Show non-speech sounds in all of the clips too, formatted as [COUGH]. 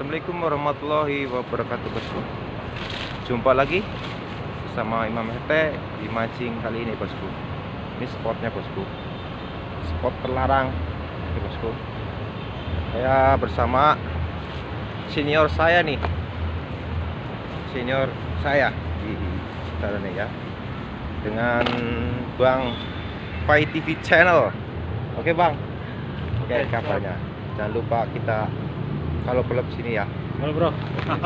Assalamualaikum warahmatullahi wabarakatuh bosku. Jumpa lagi bersama Imam Hete di mancing kali ini bosku. Ini spotnya bosku. Spot terlarang Oke bosku. Saya bersama senior saya nih. Senior saya di sekitar ini ya. Dengan Bang Pai TV Channel. Oke bang. Oke kabarnya. Jangan lupa kita kalau belum sini ya. Halo bro.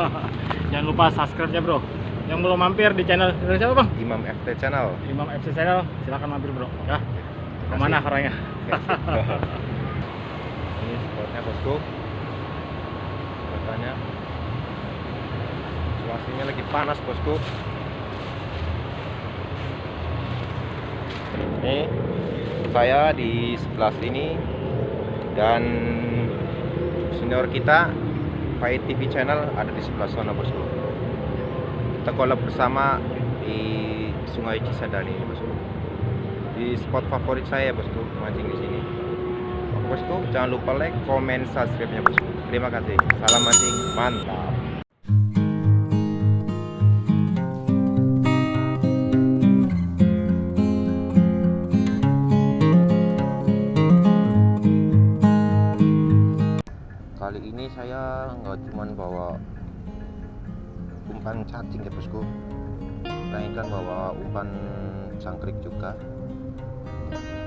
[LAUGHS] Jangan lupa subscribe ya bro. Yang belum mampir di channel dari siapa bang? Imam FT Channel. Imam FC Channel. Silahkan mampir bro. Ya. Ke mana orangnya? ini spotnya bosku. Katanya Situasinya lagi panas bosku. Ini saya di sebelah sini dan senior kita Pai TV channel ada di sebelah sana bosku kita collab bersama di Sungai Cisadane bosku di spot favorit saya bosku mancing di sini. Bosku jangan lupa like comment subscribe nya bosku terima kasih. Salam mancing mantap ini saya nggak cuman bawa umpan cacing ya bosku. Melainkan bawa umpan jangkrik juga.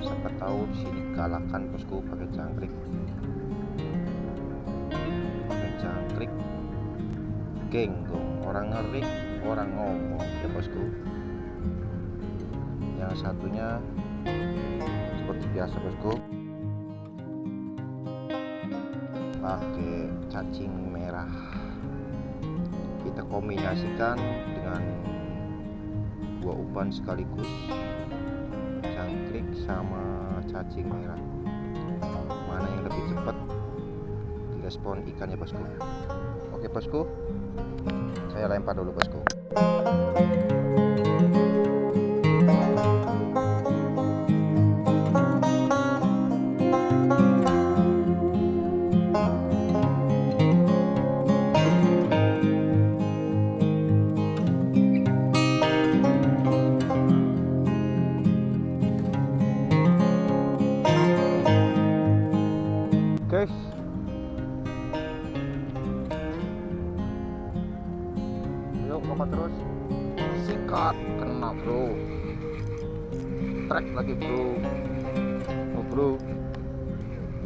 Siapa tahu sini galakkan bosku pakai jangkrik pakai jangkrik genggong. Orang ngeri orang ngomong ya bosku. Yang satunya seperti biasa bosku pakai cacing merah. Kita kombinasikan dengan dua umpan sekaligus jangkrik sama cacing merah. Mana yang lebih cepat? Direspon ikannya bosku. Oke bosku. Saya lempar dulu bosku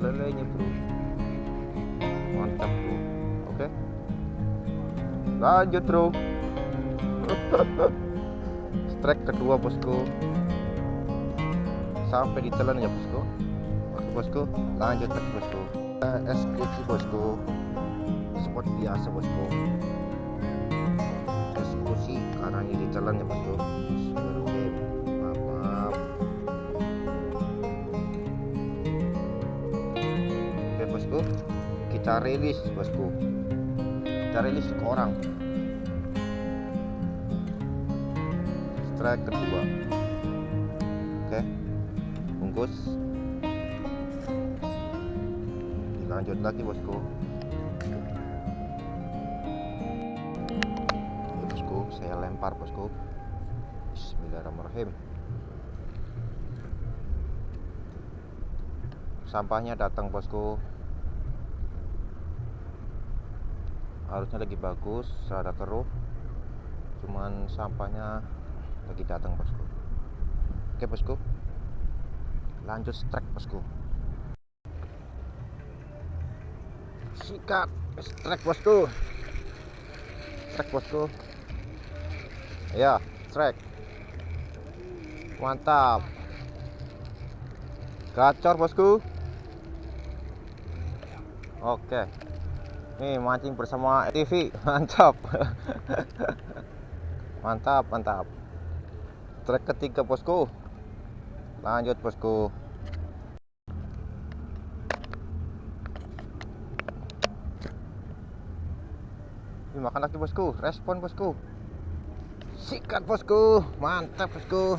lelenya bro mantap bro oke? Lanjut bro [LAUGHS] strike kedua bosku. Sampai ditelan ya bosku. Oke bosku. Lanjut lagi bosku. Eh, eksekusi bosku. Seperti biasa bosku. Eksekusi karena ini ditelan ya bosku kita rilis bosku kita rilis ke orang. Strike kedua. Oke bungkus. Lanjut lagi bosku. Oke, bosku saya lempar bosku. Bismillahirrahmanirrahim. Sampahnya datang bosku harusnya lagi bagus rada keruh. Cuman sampahnya lagi datang bosku. Oke bosku. Lanjut strike bosku. Sikat strike bosku. Strike bosku. Ya strike. Mantap. Gacor bosku. Oke nih mancing bersama TV [LAUGHS] mantap. Mantap mantap. Strike ketiga bosku. Lanjut bosku. Ini makan lagi bosku, respon bosku. Sikat bosku, mantap bosku.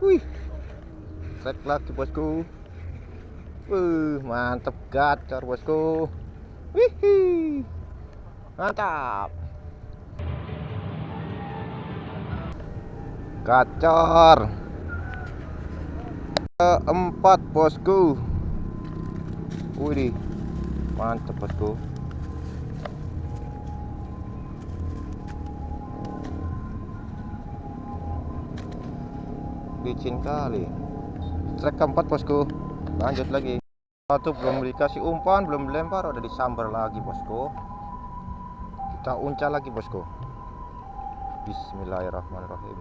Wih, strike lagi bosku. Wuh, mantep gacor bosku. Wih, mantap. Gacor. Keempat bosku. Wih, mantep bosku. Licin kali. Trek keempat bosku. Lanjut lagi. Satu belum dikasih umpan, belum dilempar, udah disambar lagi bosku. Kita uncal lagi bosku. Bismillahirrahmanirrahim.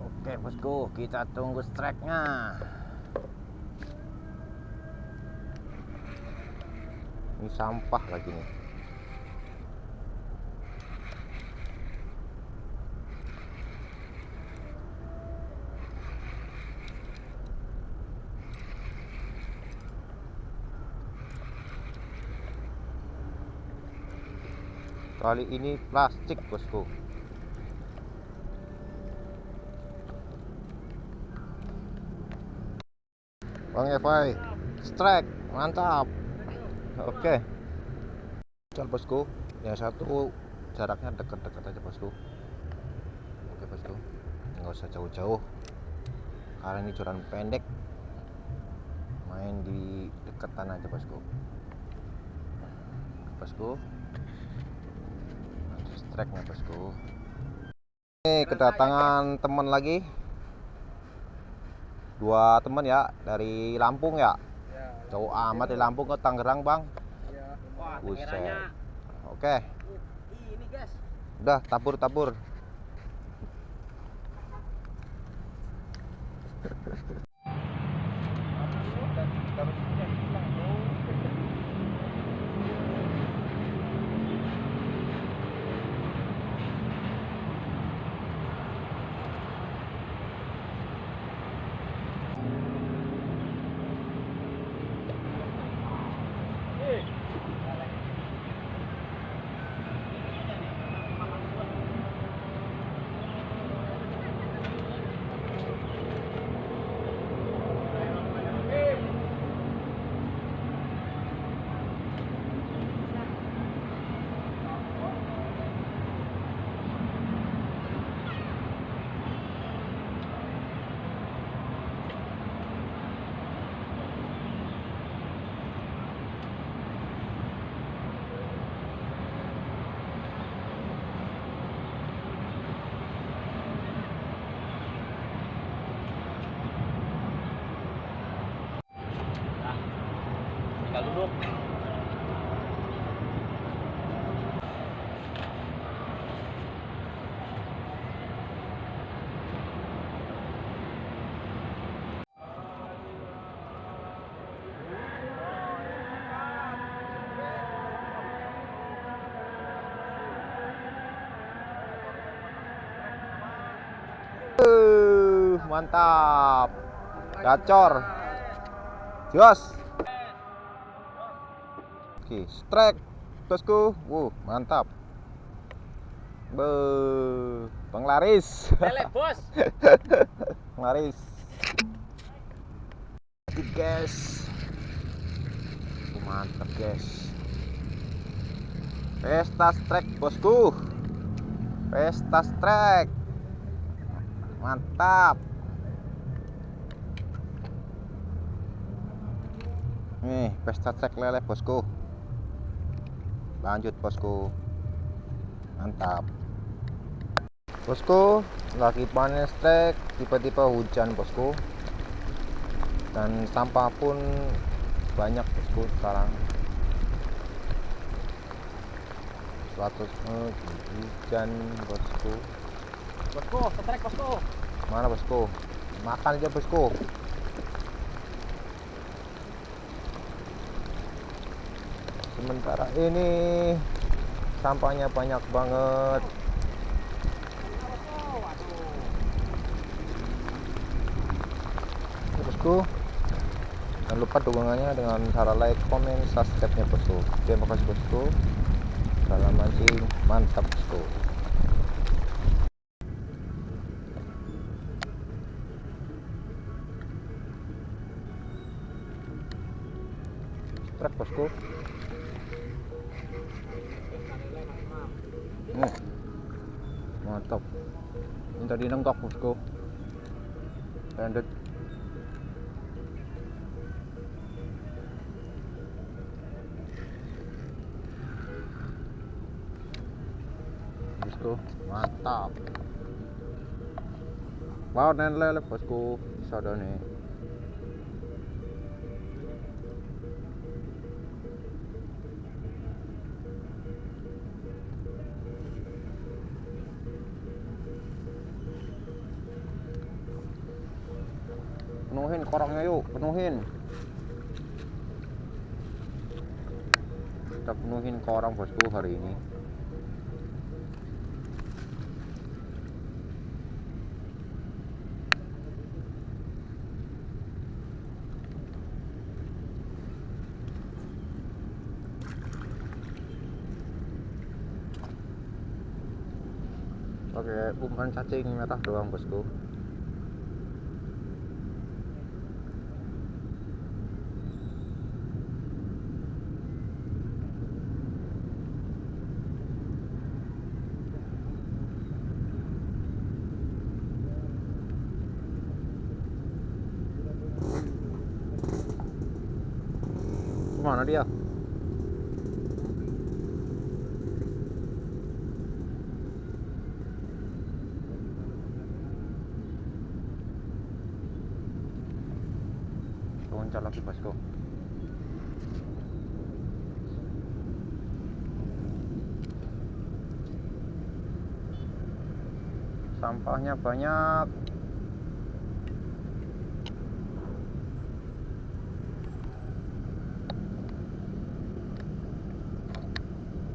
Oke bosku, kita tunggu strike-nya. Ini sampah lagi nih. Kali ini plastik bosku. Bang Evai, strike, mantap. Oke. Cal bosku, yang satu jaraknya dekat-dekat aja bosku. Oke bosku, nggak usah jauh-jauh. Karena ini joran pendek. Main di deketan aja bosku. Bosku. Strike nya bosku. Ini kedatangan teman lagi. Dua teman ya dari Lampung ya. Jauh amat dari Lampung ke Tangerang, Bang. Wah, Buset. tangeranya Oke, ini guys. udah tabur-tabur. [LAUGHS] mantap. Gacor. Jos. Oke, strike. Bosku. Wuh, mantap. Be, penglaris. Bos. [LAUGHS] Penglaris. Oke, guys. Mantap, guys. Pesta strike, bosku. Pesta strike. Mantap. Nih, pesta strike lele, bosku. Lanjut, bosku. Mantap. Bosku, lagi panen strike, tiba-tiba hujan, bosku. Dan sampah pun banyak, bosku, sekarang. Suatu eh, hujan, bosku. Bosku, setrek bosku. Mana bosku? Makan aja bosku. Sementara ini sampahnya banyak banget. Bosku. Jangan lupa dukungannya dengan cara like, komen, subscribe-nya bosku. Terima kasih bosku. Salam mancing, mantap bosku. Strike bosku. Ini tadi nenggak bosku. Landed. Bosku, mantap. Wow, nen lele bosku. Bisa nih. Penuhin korangnya yuk, penuhin. Kita penuhin korang bosku hari ini. Pakai umpan cacing merah doang bosku. Ke mana dia? Loncat lagi bosku. Sampahnya banyak.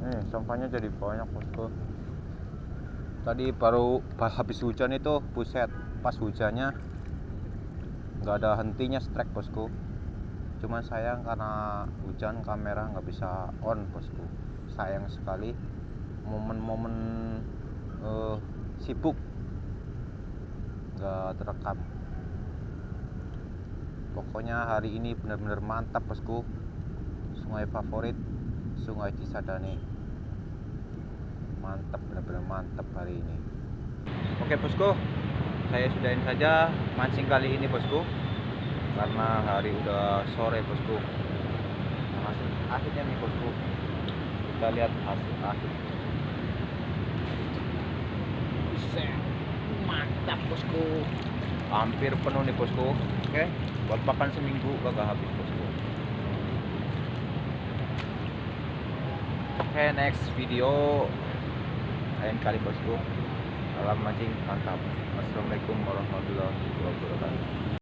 Nih, sampahnya jadi banyak bosku. Tadi baru pas habis hujan itu, buset, pas hujannya nggak ada hentinya strike bosku. Cuman sayang karena hujan kamera nggak bisa on bosku. Sayang sekali momen-momen eh, sibuk nggak terekam. Pokoknya hari ini benar-benar mantap bosku. Sungai favorit Sungai Cisadane mantap benar-benar mantap hari ini. Oke bosku. Saya sudahin saja mancing kali ini bosku. Karena hari udah sore bosku. Nah, hasil akhirnya nih bosku. Kita lihat hasil akhir. Mantap bosku. Hampir penuh nih bosku. Oke buat makan seminggu kagak habis bosku. Oke next video lain kali bosku. Salam mancing mantap. Assalamualaikum warahmatullahi wabarakatuh